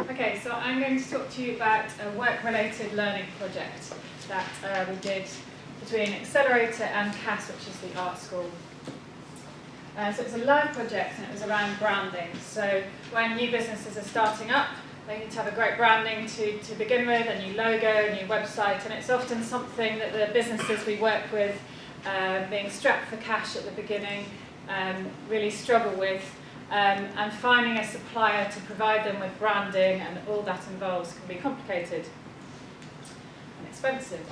Okay, so I'm going to talk to you about a work-related learning project that uh, we did between Accelerator and CAS, which is the art school. Uh, so it's a live project and it was around branding. So when new businesses are starting up, they need to have a great branding to, to begin with, a new logo, a new website, and it's often something that the businesses we work with, uh, being strapped for cash at the beginning, um, really struggle with. Um, and finding a supplier to provide them with branding and all that involves can be complicated and expensive.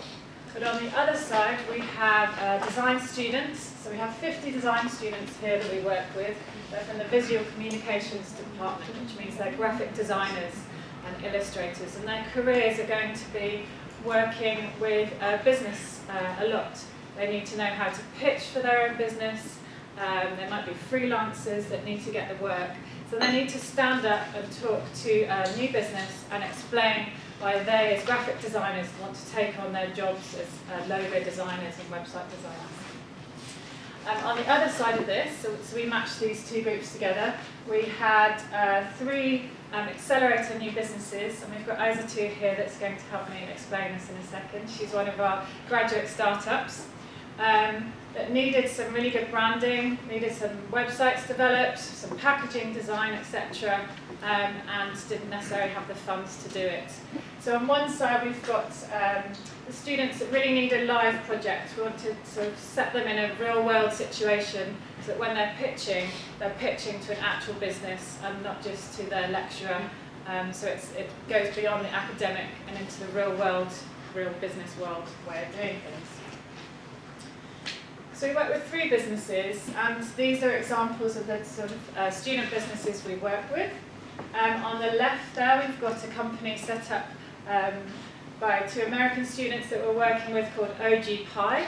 But on the other side, we have uh, design students. So we have 50 design students here that we work with. They're from the Visual Communications Department, which means they're graphic designers and illustrators. And their careers are going to be working with uh, business uh, a lot. They need to know how to pitch for their own business, um, there might be freelancers that need to get the work. So they need to stand up and talk to a new business and explain why they, as graphic designers, want to take on their jobs as uh, logo designers and website designers. Um, on the other side of this, so, so, we matched these two groups together, we had uh, three um, accelerator new businesses, and we've got Aizatu here that's going to help me explain this in a second. She's one of our graduate startups. Um, that needed some really good branding, needed some websites developed, some packaging design, etc., um, and didn't necessarily have the funds to do it. So on one side we've got um, the students that really need a live project. We want to sort of set them in a real world situation so that when they're pitching, they're pitching to an actual business and not just to their lecturer. Um, so it goes beyond the academic and into the real world, real business world way of doing things. So we work with three businesses, and these are examples of the sort of uh, student businesses we work with. Um, on the left there, we've got a company set up um, by two American students that we're working with called OG Pie,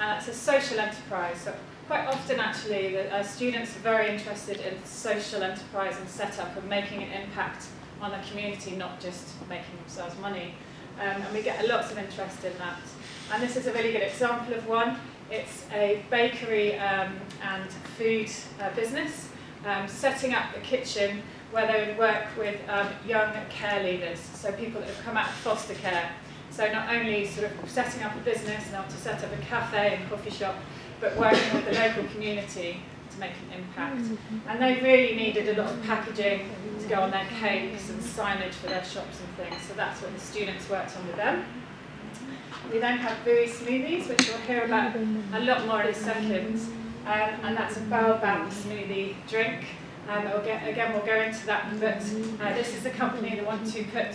and it's a social enterprise. So quite often, actually, the uh, students are very interested in social enterprise and setup and making an impact on the community, not just making themselves money. Um, and we get lots of interest in that. And this is a really good example of one. It's a bakery um, and food uh, business, um, setting up a kitchen where they would work with um, young care leavers, so people that have come out of foster care. So not only sort of setting up a business and to set up a cafe and coffee shop, but working with the local community to make an impact. And they really needed a lot of packaging to go on their cakes and signage for their shops and things, so that's what the students worked on with them. We then have Vui smoothies, which we'll hear about a lot more in a second. Um, and that's a baobab smoothie drink. Um, we'll get, again, we'll go into that, but uh, this is a company that wants to put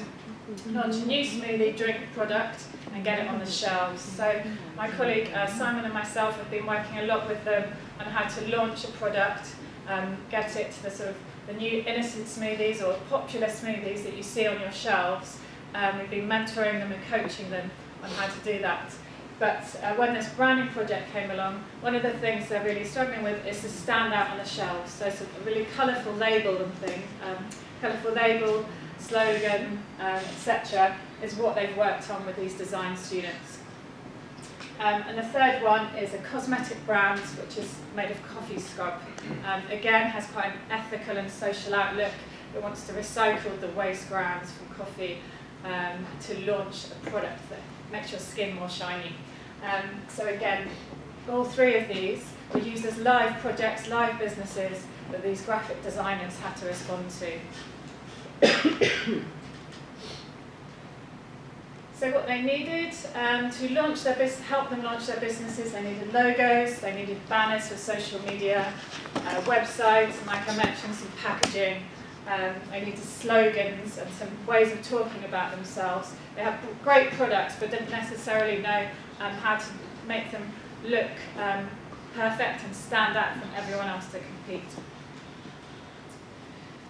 launch a new smoothie drink product and get it on the shelves. So my colleague uh, Simon and myself have been working a lot with them on how to launch a product, um, get it to the sort of the new innocent smoothies or popular smoothies that you see on your shelves. Um, we've been mentoring them and coaching them on how to do that. But uh, when this branding project came along, one of the things they're really struggling with is to stand out on the shelves. So it's a really colourful label and thing, um, colourful label, slogan, um, etc., is what they've worked on with these design students. Um, and the third one is a cosmetic brand, which is made of coffee scrub. Um, again, has quite an ethical and social outlook. It wants to recycle the waste grounds from coffee um, to launch a product that makes your skin more shiny. Um, so again, all three of these were used as live projects, live businesses that these graphic designers had to respond to. so what they needed um, to launch their business, help them launch their businesses, they needed logos, they needed banners for social media, uh, websites, and like I mentioned, some packaging, um, they needed slogans and some ways of talking about themselves. They have great products but didn't necessarily know um, how to make them look um, perfect and stand out from everyone else to compete.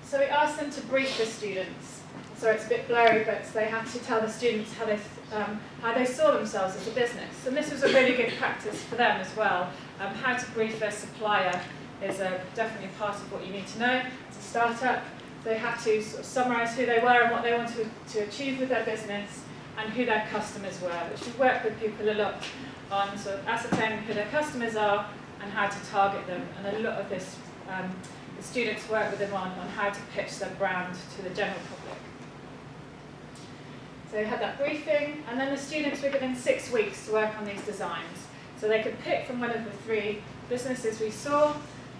So we asked them to brief the students. So it's a bit blurry, but they had to tell the students how they, um, how they saw themselves as a business. And this was a really good practice for them as well. Um, how to brief their supplier is a, definitely part of what you need to know. It's a startup, they had to sort of summarise who they were and what they wanted to achieve with their business and who their customers were, which we work with people a lot on sort of ascertaining who their customers are and how to target them. And a lot of this, um, the students work with them on, on how to pitch their brand to the general public. So we had that briefing, and then the students were given six weeks to work on these designs. So they could pick from one of the three businesses we saw,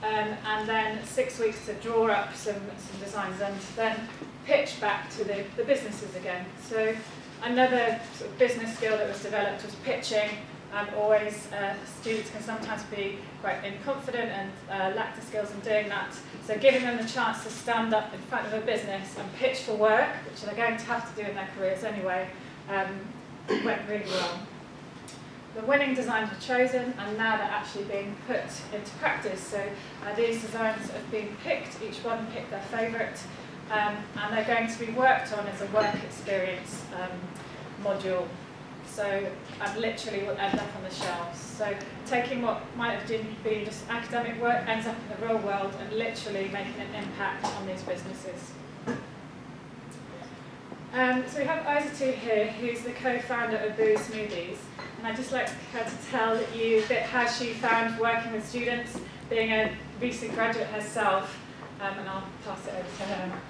um, and then six weeks to draw up some, some designs and then pitch back to the, the businesses again. So another sort of business skill that was developed was pitching. Um, always uh, students can sometimes be quite inconfident and uh, lack the skills in doing that. So giving them the chance to stand up in front of a business and pitch for work, which they're going to have to do in their careers anyway, um, went really well. The winning designs were chosen and now they're actually being put into practice. So uh, these designs have been picked, each one picked their favourite, um, and they're going to be worked on as a work experience um, module. So and literally will end up on the shelves. So taking what might have been just academic work ends up in the real world and literally making an impact on these businesses. Um, so we have Isatu here, who's the co-founder of Boo Smoothies. And I'd just like her to tell you a bit how she found working with students, being a recent graduate herself, um, and I'll pass it over to her.